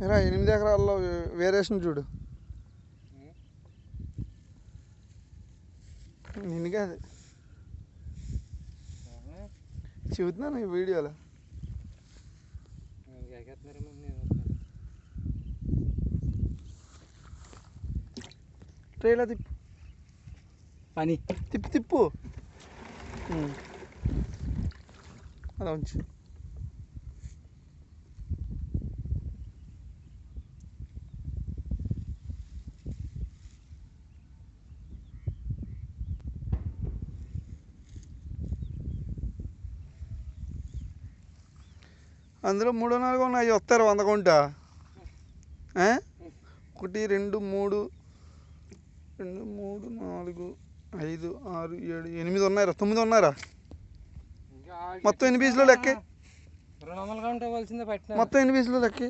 ఎరా ఎనిమిది ఎకరాల్లో వేరియేషన్ చూడు. నిన్ను కాదు చెబుతున్నాను ఈ వీడియోలో. ట్రైలా తిప్పు. పని. తిప్పు తిప్పు. అలా ఉంచు. అందులో మూడు నాలుగు ఉన్నాయి వస్తారు వంద కొంట? ఒకటి రెండు మూడు. రెండు మూడు నాలుగు ఐదు ఆరు ఏడు ఎనిమిది ఉన్నారా తొమ్మిది ఉన్నారా మొత్తం ఎన్ని పీసులు లెక్కే? మొత్తం ఎన్ని పీసులు లెక్కి?